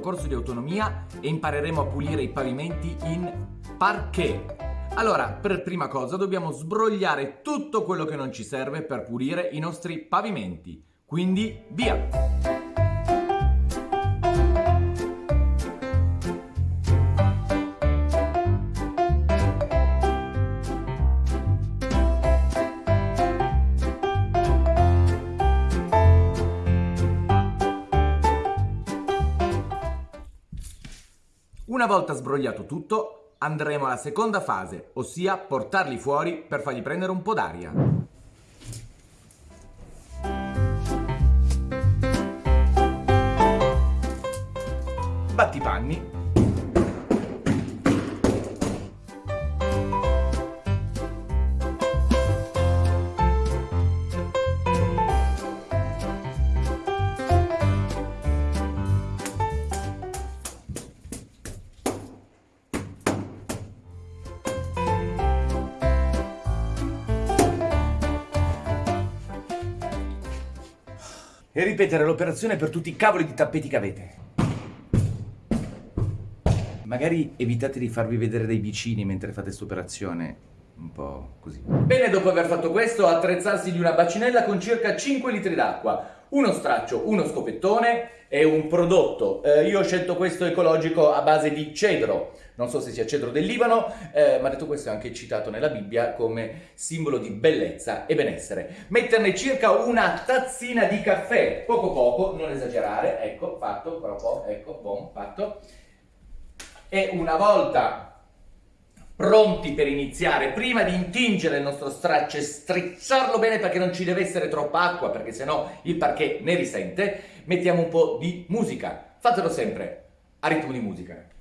corso di autonomia e impareremo a pulire i pavimenti in parquet. Allora, per prima cosa dobbiamo sbrogliare tutto quello che non ci serve per pulire i nostri pavimenti. Quindi, via! Una volta sbrogliato tutto, andremo alla seconda fase, ossia portarli fuori per fargli prendere un po' d'aria. Battipanni e ripetere l'operazione per tutti i cavoli di tappeti che avete. Magari evitate di farvi vedere dai vicini mentre fate questa operazione, un po' così. Bene, dopo aver fatto questo, attrezzarsi di una bacinella con circa 5 litri d'acqua, uno straccio, uno scopettone e un prodotto. Eh, io ho scelto questo ecologico a base di cedro, non so se sia cedro del Libano, eh, ma detto questo è anche citato nella Bibbia come simbolo di bellezza e benessere. Metterne circa una tazzina di caffè, poco poco, non esagerare, ecco, fatto, però ecco, buon, fatto. E una volta pronti per iniziare, prima di intingere il nostro straccio e strizzarlo bene perché non ci deve essere troppa acqua, perché sennò il parquet ne risente, mettiamo un po' di musica. Fatelo sempre a ritmo di musica.